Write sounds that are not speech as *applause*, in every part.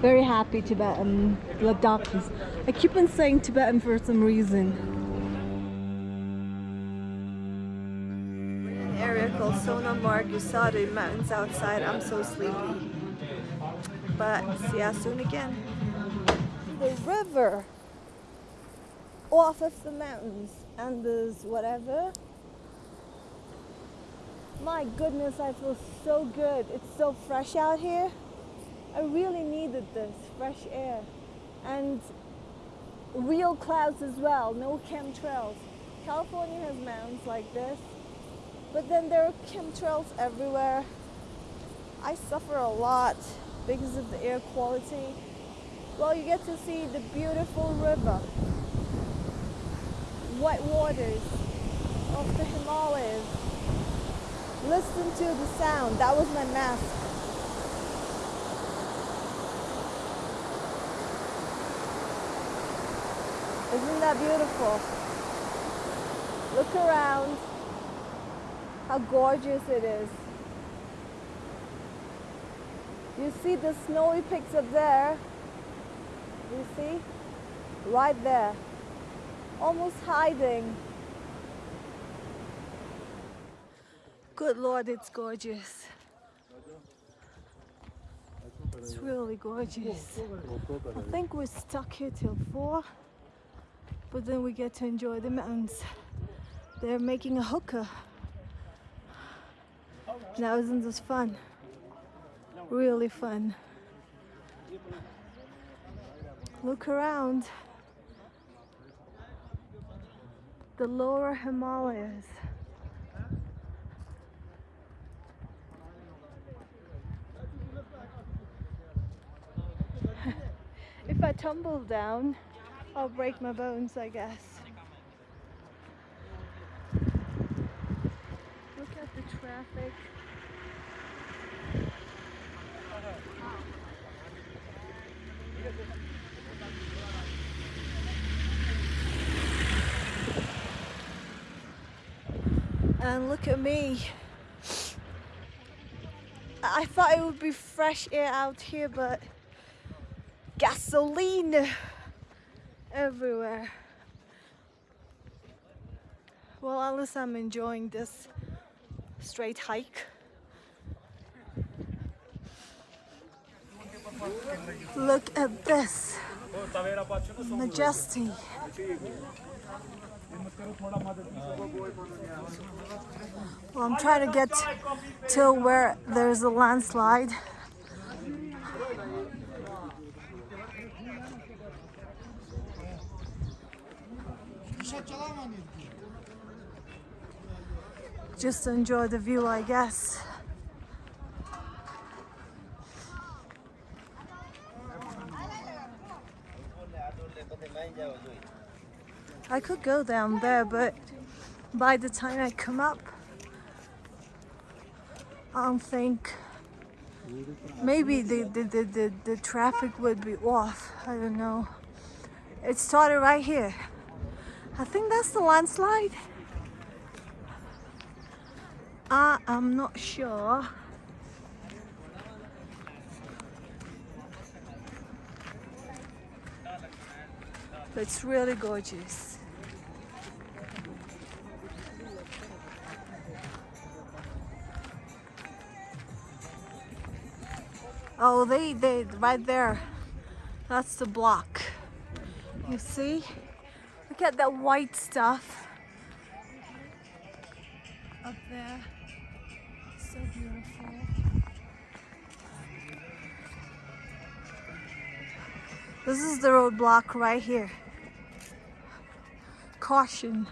very happy Tibetan Ladakhis. I keep on saying Tibetan for some reason. We're in an area called Sonamarg. You saw the mountains outside. I'm so sleepy. But see you soon again. The river off of the mountains and there's whatever. My goodness, I feel so good. It's so fresh out here. I really needed this fresh air and real clouds as well, no chemtrails. California has mountains like this, but then there are chemtrails everywhere. I suffer a lot because of the air quality. Well, you get to see the beautiful river, white waters of the Himalayas. Listen to the sound. That was my mask. Isn't that beautiful? Look around. How gorgeous it is. You see the snowy peaks up there? You see? Right there. Almost hiding. Good Lord, it's gorgeous. It's really gorgeous. I think we're stuck here till four but then we get to enjoy the mountains. They're making a hookah. Now isn't this fun? Really fun. Look around. The lower Himalayas. *laughs* if I tumble down, I'll break my bones, I guess. Look at the traffic. And look at me. I thought it would be fresh air out here, but gasoline everywhere. Well, least I'm enjoying this straight hike. Look at this. Majesty. Well, I'm trying to get to where there's a landslide. Just enjoy the view, I guess. I could go down there, but by the time I come up, I don't think maybe the, the, the, the, the traffic would be off. I don't know. It started right here. I think that's the landslide. I am not sure. But it's really gorgeous. Oh, they, they, right there. That's the block. You see? Look at that white stuff up there. So beautiful. This is the roadblock right here. Caution.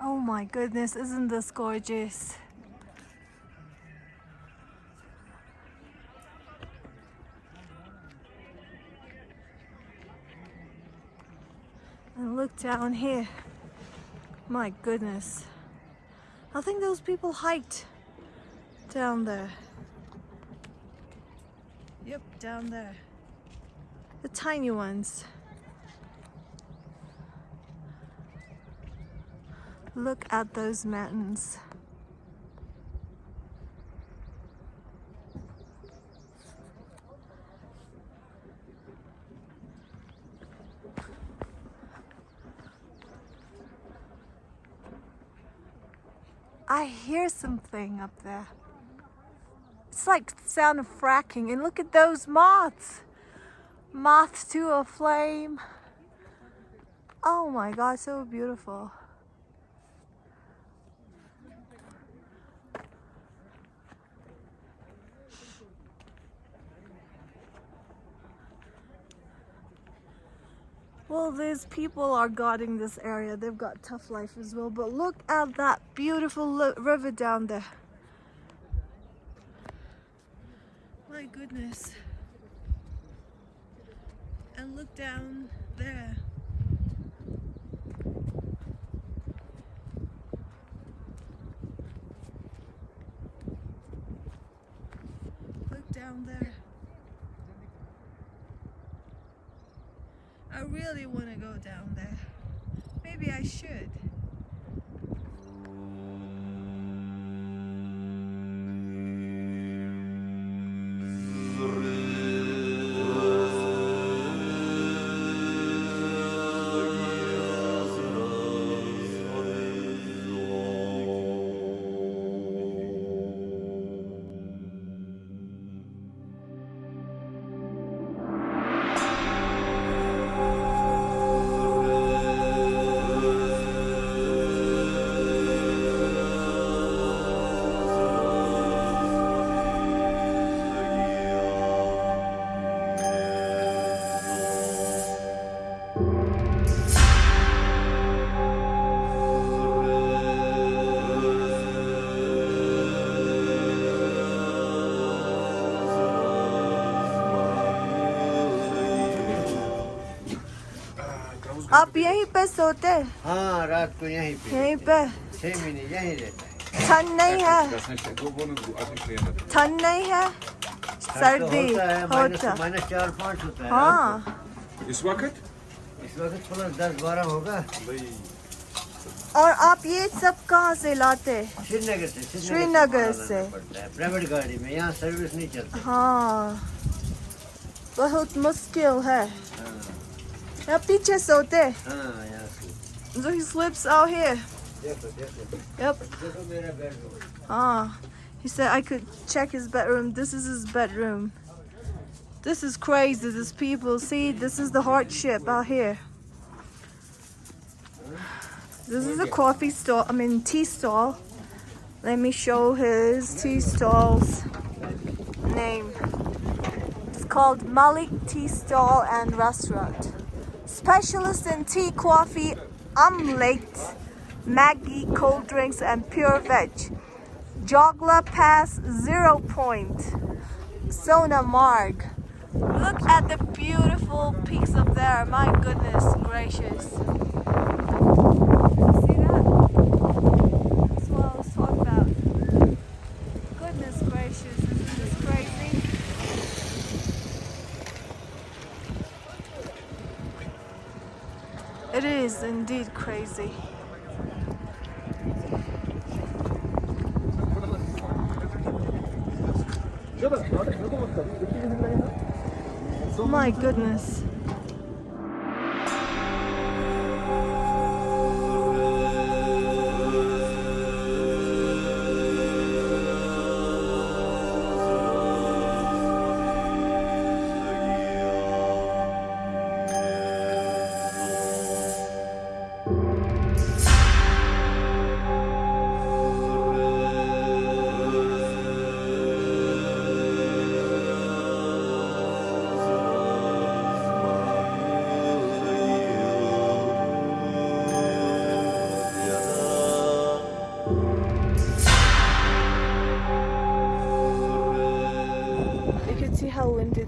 Oh my goodness, isn't this gorgeous? And look down here. My goodness. I think those people hiked down there. Yep, down there. The tiny ones. Look at those mountains. I hear something up there. It's like the sound of fracking. And look at those moths. Moths to a flame. Oh my god, so beautiful. Well, these people are guarding this area. They've got tough life as well. But look at that beautiful river down there. My goodness. And look down there. Look down there. I really want to go down there. Maybe I should. आप यहीं पे सोते? हाँ रात को यहीं पे यहीं पे। छह महीने यहीं रहता है। ठंड नहीं है. ठंड नहीं है? तो सर्दी होता है माइनस चार पाँच होता है हाँ। vakit? को। इस वक्त? प्लस दस बारह होगा। और आप ये सब कहाँ से लाते? श्रीनगर से श्रीनगर से प्राइवेट गाड़ी में यहाँ सर्विस नहीं चलती। हाँ। बहुत मुश्किल है। That beach is out there. Ah, yeah. So he sleeps out here. Yep. Ah, he said I could check his bedroom. This is his bedroom. This is crazy. These people. See, this is the hardship out here. This is a coffee stall. I mean, tea stall. Let me show his tea stall's name. It's called Malik Tea Stall and Restaurant. Specialist in tea, coffee, omelette, Maggi, cold drinks, and pure veg. Jogla Pass Zero Point, Sona Marg. Look at the beautiful peaks up there. My goodness gracious. See that? That's what I was talking about. Goodness gracious, isn't this crazy? It indeed crazy. My goodness.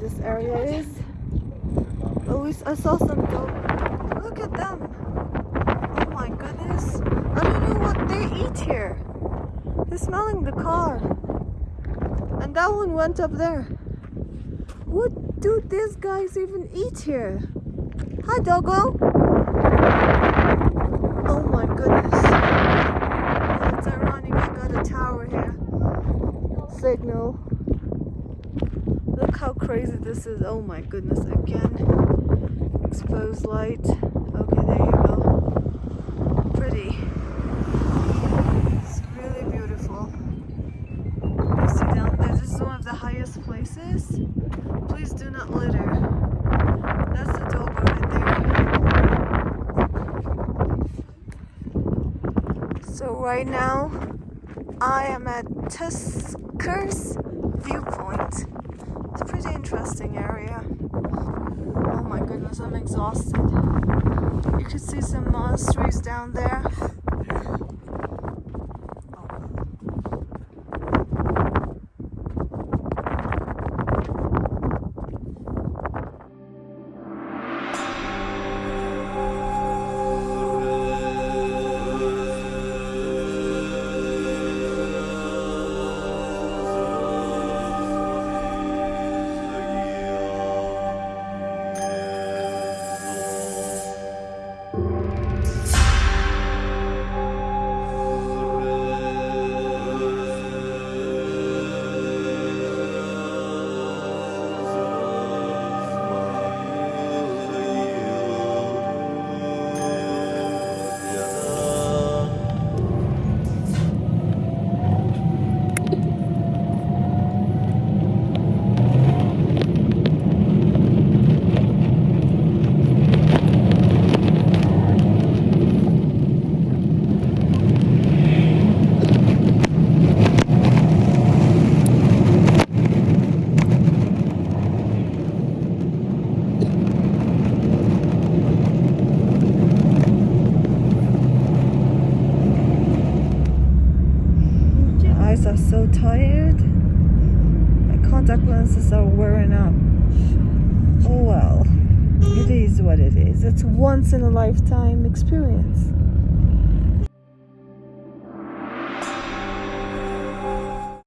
This area is. Oh, least I saw some goat. Look at them. Oh my goodness. I don't know what they eat here. They're smelling the car. And that one went up there. What do these guys even eat here? Hi, doggo. Oh my goodness. It's ironic I got a tower here. Signal how crazy this is. Oh my goodness, again. Exposed light. Okay, there you go. Pretty. It's really beautiful. You see down there, this is one of the highest places. Please do not litter. That's the Doba right there. So right now, I am at Tusker's Viewpoint. Pretty interesting area. Oh my goodness, I'm exhausted. You can see some monasteries down there. Lenses are wearing out. Oh well, it is what it is. It's once in a lifetime experience.